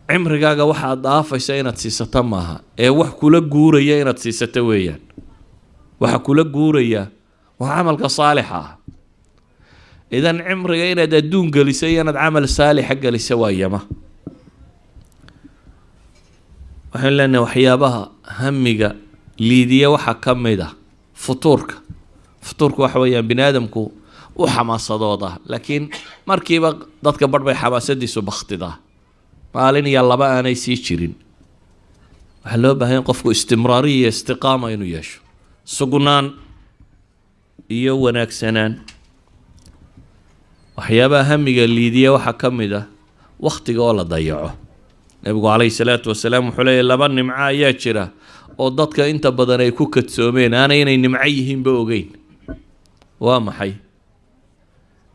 Cimrigaaga waxaad dhaafaysa inaad siisato maaha ee wax kula guuraya inaad siisato weeyaan. Waxa kula guuraya waa camalka saalixa ah idan cimriga inaad adduun geliso iyo inaad camal saalixa geliso waa yama. Waxaan leenahay waxyaabaha hamiga liidiya waxaa ka mid ah futuurka. Futuurka waxa weeyaan bini aadamku u xamaasadooda laakiin markiiba dadka barh bay xamaasadiisu bakhtidaa maalin iyo laba aanay sii jirin. Waxaa loo baahan in qofku istimraariya iyo istiqaama inuu yeesho. Sugnaan iyo wanaagsanaan waxyaabaha hamiga liidiya waxaa ka mid ah wakhtiga oo la dayaco. Nebigu calayhi salaatu wasalaam wuxuu leeyahy laba nimco ayaa jira oo dadka inta badan ay ku kadsoomeen aanay inay nimco yihiinba ogeyn. Waa maxay?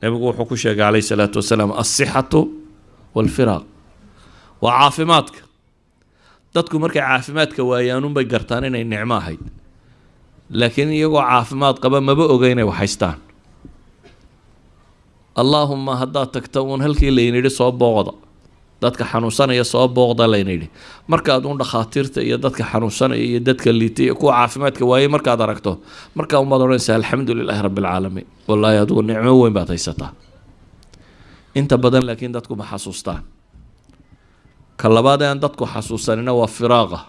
Nebigu wuxuu ku sheegay calayhi salaatu wasalaam alsixatu waalfiraaq waa caafimaadka. Dadku markay caafimaadka waayaanunbay gartaan inay nicmo ahayd. Laakiin iyagoo caafimaad qaba maba oga inay wax haystaan allaahuma haddaad tagta uun halkii laynidhi soo booqda. Dadka xanuunsanaya soo booqda layna yidhi markaad un dhakhaatiirta iyo dadka xanuunsanaya iyo dadka liitay iyo kuwa caafimaadka waayey markaad aragto markaa umaad odhanaysaa alxamdu lilaahi rabbi alcaalamiin wallaahi adigu nicmo weyn baad haysataa. Inta badan laakiin dadku ma xasuustaan. Ka labaad aan dadku xasuusanina waa firaaqa.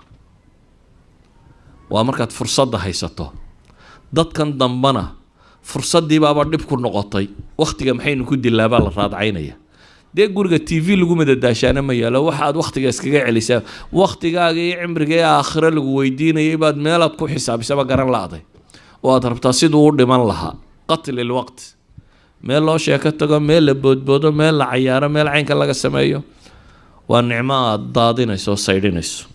Waa markaad fursadda haysato. Dadkan dambana fursaddii baaba dhib ku noqotay. Wakhtiga maxaynu ku dilaabaa la raadcaynaya. Dee guriga t v lagu madadaashaana ma yaalo? Waxaad wakhtiga iskaga celisaa wakhtigaaga iyo cimriga ee aakhiro lagu weydiinayay baad meelaad ku xisaabisaba garan la-day oo aad rabtaa siduu u dhiman lahaa. Qatli lwaqt meel loo sheeko tago meel la boodboodo meel la cayaaro meel caynka laga sameeyo. Waa nicmo aada daadinayso oo saydhinayso.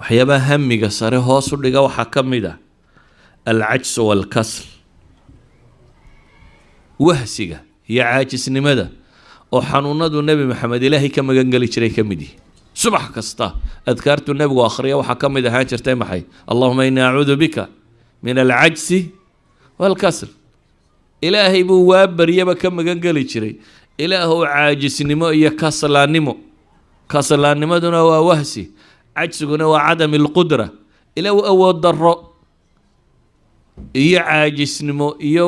Waxyaabaha hamiga sare hoos u dhiga waxaa ka mid ah alcajsu waalkasl wahsiga iyo caajisnimada oo xanuunadu nebi maxamed ilaahay ka magangeli jiray ka mid yihi subax kasta adkaartu nebigu akhriya waxaa ka mid ahaan jirtay maxay allahuma inii acuudu bika min alcajsi waalkasl ilaahay buu waa baryaba ka magangeli jiray ilaahow caajisnimo iyo kaslaannimo kaslaannimaduna waa wahsi cajsiguna waa cadami lqudra ilaahu awood darro iyo caajisnimo iyo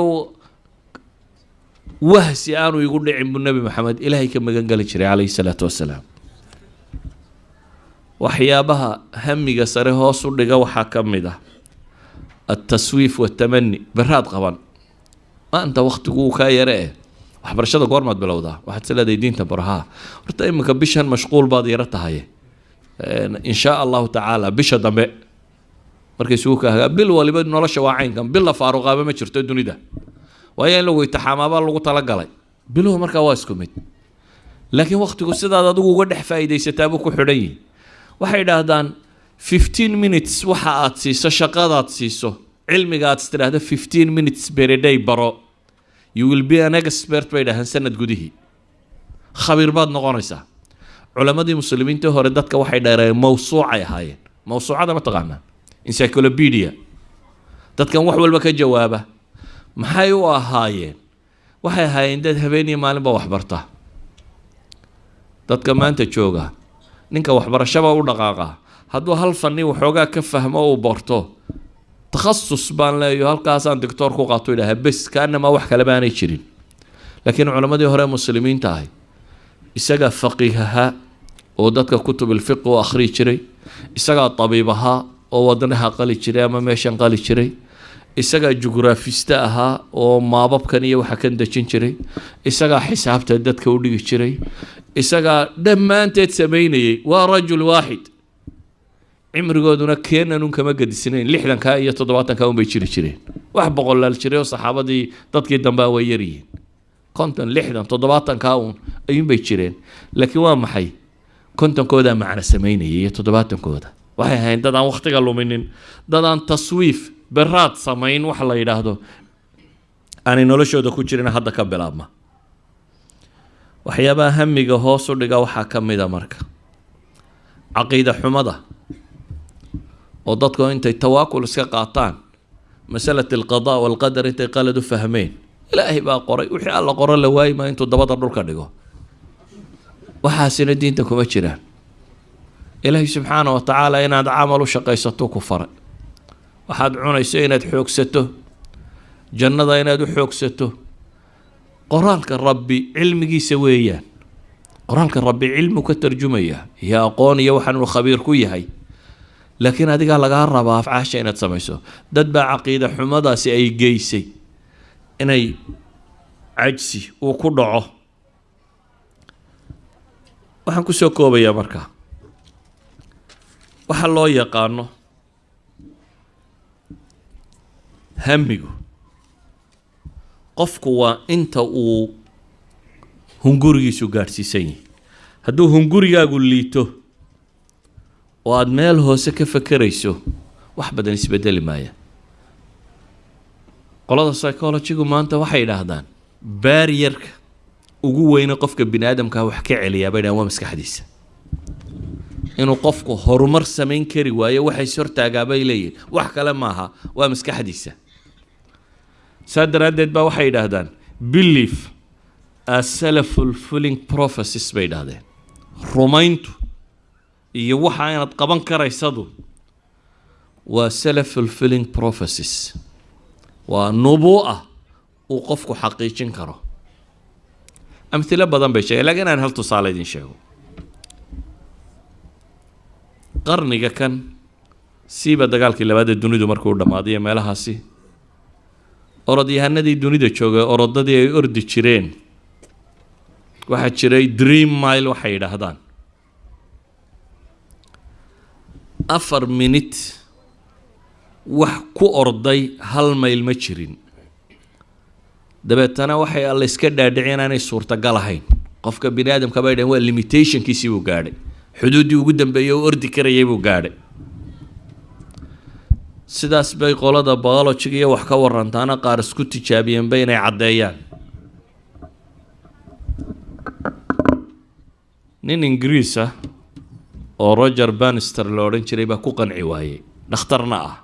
wahsi aanu igu dhicin buu nebi maxamed ilaahay ka magan geli jiray calayhi salaatu wasalaam. Waxyaabaha hamiga sare hoos u dhiga waxaa ka mid ah altaswiif watamani beraad qaban. Maanta waktigu uu kaa yare eh waxbarashada goormaad bilowdaa. Waxaad is leedahay diinta barahaa horta iminka bishan mashquul baad yaro tahay. In shaa allahu tacaala bisha dambe markay isugu kaagaa bil waliba nolosha waa caynkan. Bil faaruqaaba ma jirto dunida. Waayo in lagu itixaamaabaa lagu talagalay. Biluhu markaa waa isku mid. Laakiin waktigu sidaad adigu uga dhex faa'iidaysataabuu ku xidhan yihi waxay idhaahdaan fifteen minutes waxa aad siiso shaqadaad siiso. Cilmiga aad istidhaahdo fifteen minutes bereday baro. You will be an expert bay dhahaan sanad gudihii khabiir baad noqonaysaa. Culammadii muslimiintii hore dadka waxay dheereen mawsuucay ahaayeen. Mawsuucada ma taqaanaa encyclopedia. Dadkan wax walba ka jawaaba maxay u ahaayeen? Waxay ahaayeen dad habeen iyo maalinba waxbarta dadka maanta jooga ninka waxbarashaba u dhaqaaqa. Hadduu hal fanni waxoogaa ka fahmo uu barto takhasus baan leeyo halkaasaan doctoor ku qaato idhaha bes kaanamaa wax kale baanay jirin. Laakiin culammadii hore muslimiinta ahay isagaa faqiih ahaa oo dadka kutubilfiq u akhrii jiray isagaa tabiib ahaa oo wadnaha qali jiray ama meeshan qali jiray. Isagaa jugraafiste ahaa oo maababkan iyo waxa kan dejin jiray. Isagaa xisaabta dadka u dhigi jiray. Isagaa dhammaanteed samaynayay. Waa rajul waaxid cimrigooduna keenanun kama gadisnayn. Lixdankaa iyo toddobaatankaa unbay jiri jireen. Wax boqolaal jiray oo saxaabadii dadkii dambea way yaryihiin konton lixdan toddobaatankaa uun ayuunbay jireen. Laakiin waa maxay? Kontonkoodaa macno samaynayay iyo toddobaatankooda waxay ahayn dad aan wakhtiga luminin. Dad aan taswiif beraad samayn wax la yidhaahdo. Aanay noloshooda ku jirin hadda ka bilaabma. Waxyaabaha hamiga hoos u dhiga waxaa ka mid a marka. Caqiida xumada oo dadku intay tawaakul iska qaataan. Masalat alqadaa walqadar intay qalad u fahmeen. Ilaahay baa qoray wixii alla qoro la waayi maa intuu dabada dhulka dhigo. Waxaasina diinta kuma jiraan ilaahay subxaana wa tacaala inaad camal u shaqaysato ku faray waxaad cunayso inaad xoogsato. Jannada inaad u xoogsato. Qoraalka rabbi cilmigiisa weeyaan. Qoraalka rabbi cilmu ka tarjumaya. Iyo aqoon iyo waxaan uu khabiir ku yahay. Laakiin adigaa lagaa rabaa afcaasha inaad samayso. Dad baa caqiida xumadaasi ay geysay inay cajsi uu ku dhaco. Waxaan ku soo koobayaa markaa waxa loo yaqaano hamigu qofku waa inta uu hungurigiisu gaadhsiisan yahay. Hadduu hungurigaagu liito oo aada meel hoose ka fakerayso wax badan isbedeli maaya qolada psychologigu maanta waxay idhaahdaan baariyarka ugu weyne qofka bini aadamkaa wax ka celiyaa bay dhahan waa maskaxdiisa inuu qofku horumar samayn kari waayo waxays hortaagaa bay leeyihiin wax kale maaha waa maskaxdiisa. Saa daraaddeed baa waxay yidhaahdaan belief aself fulfilling prophecies bay idhahdeen rumayntu iyo waxa inaad qaban karaysadu waa fulfilling prophecies. Waa nubuu'a uu qofku xaqiijin karo. Amhilo badan bay sheegeen lakiin aan hal tusaale idin sheego qarniga kan siiba dagaalkii labaad ee dunidu markuu dhammaaday ee meelahaasi orodyahanadii dunida joogay orodadii ay ordi jireen waxaa jiray dream mile waxay yidhaahdaan. Afar minute wax ku orday hal mayl ma jirin. Dabeetana waxay alla iska dhaadhicin inaanay suurtagal ahayn. Qofka bini aadamka bay dhaheen waa limitationkiisii buu gaadhay xuduuddii ugu dambeeyey oo ordi karayay buu gaadhay. Sidaas bay qolada biologiga iyo wax ka warantaana qaar isku tijaabiyeenba inay caddeeyaan. Nin ingiriis ah oo roger banister la odhan jiray baa ku qanci waayey dhakhtarna ah.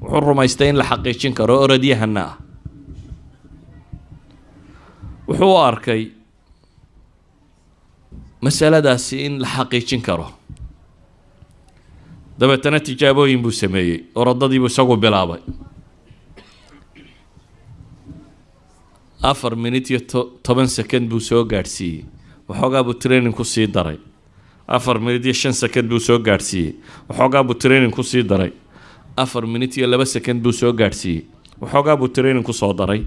Wuxuu rumaystay in la xaqiijin karo orodyahanna ah. Wuxuu u arkay masaladaasi in la xaqiijin karo. Dabeetana tijaabooyin buu sameeyey orodadiibuu isagu bilaabay. Afar minute iyo to toban second buu soo gaadhsiiyey. Waxoogaa buu training ku sii daray. Afar minute iyo shan second buu soo gaadhsiiyey. Waxoogaa buu training ku sii daray. Afar minute iyo laba second buu soo gaadhsiiyey. Waxoogaa buu training ku soo daray.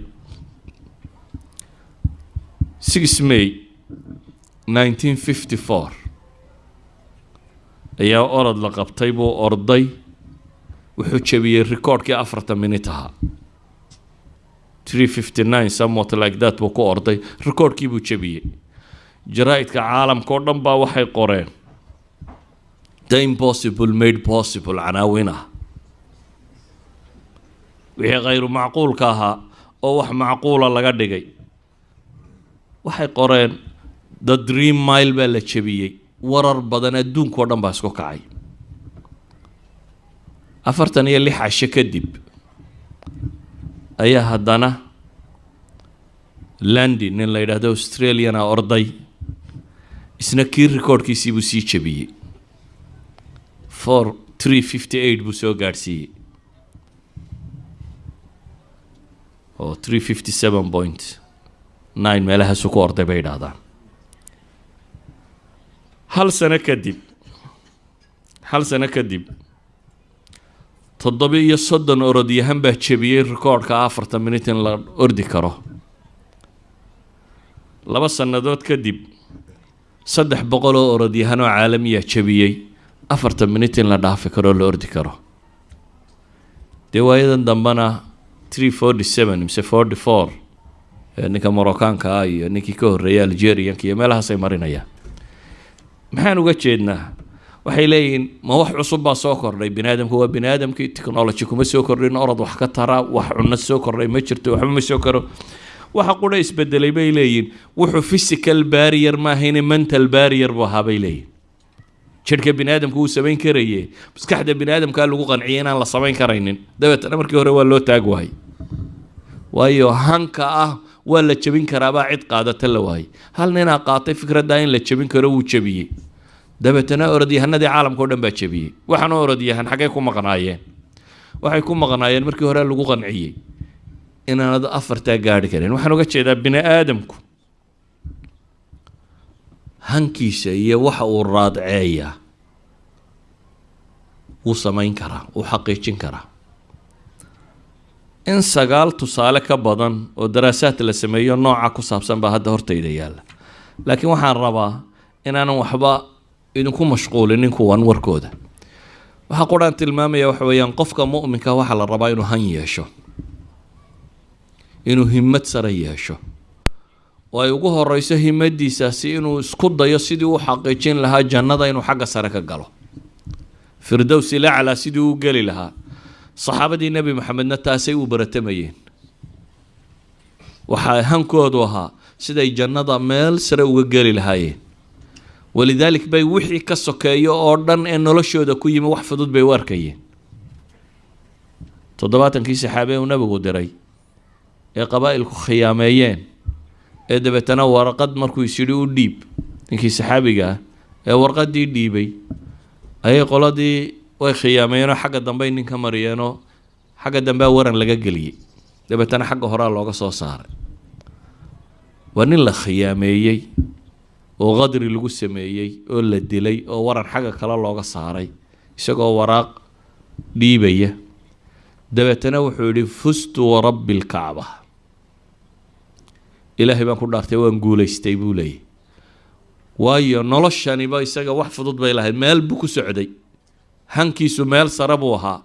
Six may nineteen fifty ayaa orod la qabtay buu orday. Wuxuu jebiyey recordkii afartan minute ahaa. three fifty nine somewhat like that buu ku orday. Recordkii buu jebiyey. Jaraa-idka caalamka dhan baa waxay qoreen. The impossible made possible canaawin ah. Wixii khayru macquulka ahaa oo wax macquula laga dhigay. Waxay qoreen the dream mile baa la jebiyey. Warar badan adduunkao dhan baa isku kacay. Afartan iyo lix casho kadib ayaa haddana landi nin la yidhaahdo australiana orday isna kii recordkiisii buu sii jebiyey. four three fifty eight buu soo gaadhsiiyey. Oo three fifty seven point nine meelahaasu ku orday bay idhaahdaan hal sano kadib hal sano kadib toddoba iyo soddon orodyahan baa jebiyey recordka afartan minute in la ordi karo. Laba sannadood kadib saddex boqol oo orodyahan oo caalamiya jebiyey afartan minute in la dhaafi karo oo la ordi karo. Dee waayadan dambena three forty seven mise forty four ninka moroccaanka ah iyo ninkii ka horreeyay algerianka iyo meelahaasay marinayaan maxaan uga jeednaa? Waxay leeyihiin ma wax cusub baa soo kordhay bini aadamku waa bini aadamkii technology kuma soo kordhin orod wax ka tara wax cunno soo kordhay ma jirto waxba ma soo karo. Waxa qudha isbedelay bay leeyihiin wuxuu physical barrier maahayne mental barrier buu ahaa bay leeyihiin bini aadamku wuu samayn karaye maskaxda bini aadamkaa lagu qanciyay inaan la samayn karaynin. Dabeetana markii hore waa loo taag waayay waayo hanka ah waa la jebin karaabaa cid qaadata la waayay. Hal ninaa qaatay fikradda in la jebin karo wuu jebiyey dabeetana orodyahanadii caalamka o dhan baa jebiyey waxaana orodyahan xaggay ku maqnaayeen. Waxay ku maqnaayeen markii hore lagu qanciyey inaanad afartaa gaari karin. Waxaan uga jeedaa bini aadamku. Hankiisa iyo waxa uu raadceeyaa wuu samayn karaa wuu xaqiijin karaa in sagaal tusaale ka badan oo daraasaad la sameeyo nooca ku saabsan baa hadda hortayda yaalla. Laakiin waxaan rabaa inaanan waxba idinku mashquulinin kuwan warkooda waxaa quraan tilmaamaya waxa weeyaan qofka mu'minka waxaa la rabaa inuu han yeesho. Inuu himmad sare yeesho. Oo ay ugu horeyso himadiisaasi inuu isku dayo sidii u xaqiijin lahaa jannada inuu xagga sare ka galo. Firdowsi laclaa sidii u geli lahaa saxaabadii nebi maxamedna taasay u baratamayeen waxaa hankoodu ahaa siday jannada meel sare uga geli lahaayeen. Walidaalik bay wixii ka sokeeyo oo dhan ee noloshooda ku yimi wax fudud bay u arkayeen. Toddobaatankii saxaabe uu nebigu diray ee qabaa'ilku khiyaameeyeen ee dabeetana warqad markuu isyidhi u dhiib. Ninkii saxaabiga ah ee warqaddii dhiibay ayay qoladii way khiyaameenoo xagga dambey nin ka mariyeenoo xagga dambea waran laga geliyey. Dabeetana xagga horea looga soo saaray. Waa nin la khiyaameeyey oo qadri lagu sameeyey oo la dilay oo waran xagga kale looga saaray isagoo waraaq dhiibaya. Dabeetana wuxuu yidhi fustu warabbi lkacba ilaahay baan ku dhaartay waan guulaystay buu leeyay. Waayo noloshaniba isaga wax fudud bay lahayd meel buu ku socday hankiisu meel sare buu ahaa.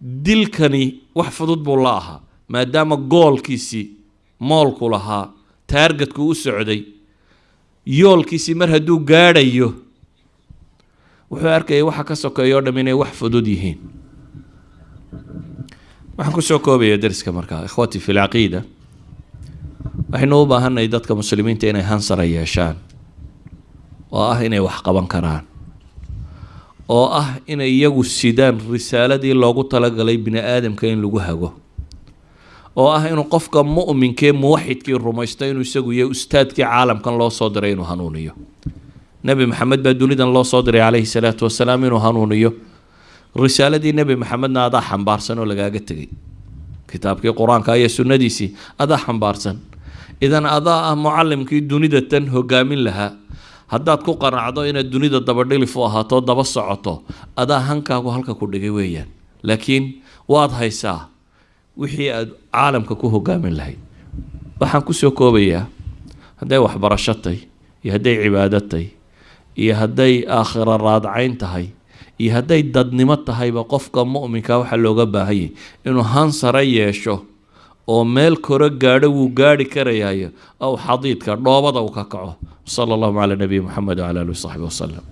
Dilkani wax fudud buu la ahaa maadaama goolkiisii moolku lahaa taargetku u socday yoolkiisii mar hadduu gaadhayo wuxuu arkayay waxa ka sokeeya o dham inay wax fudud yihiin. Waxaan ku soo koobaya dariska markaa ikhwatii fi lcaqiida waxaynu u baahanay dadka muslimiinta inay hansara yeeshaan oo ah inay wax qaban karaan oo ah inay iyagu sidaan risaaladii loogu talagalay bini aadamka in lagu hago. Oo ah inuu qofka mu'minkee muwaxidkii rumaysto inuu isagu yahay ustaadkii caalamkan loo soo diray inuu hanuuniyo. Nebi maxamed baa dunidan loo soo diray calayhi salaatu wasalaam inuu hanuuniyo. Risaaladii nebi maxamedna adaa xambaarsan oo lagaaga tegay kitaabkii qur'aanka iyo sunnadiisii adaa xambaarsan. Idan adaa ah mucalimkii dunida tan hogaamin lahaa haddaad ku qanacdo inaad dunida dabadhilif u ahaato daba socoto adaa hankaagu halka ku dhigay weeyaan. Laakiin waad haysaa wixii aad caalamka ku hogaamin lahayd. Waxaan ku soo koobayaa hadday waxbarasho tahay iyo hadday cibaado tahay iyo hadday aakhira raadcayn tahay iyo hadday dadnimo tahayba qofka mu'minka waxaa looga baahanyay inuu hansare yeesho oo meel koro gaadho wuu gaadhi karayaayo ow xadiidka dhoobada uu ka kaco. Sala allahu calaa nabiyi moxamed wcala alihi wasaxbi wasalam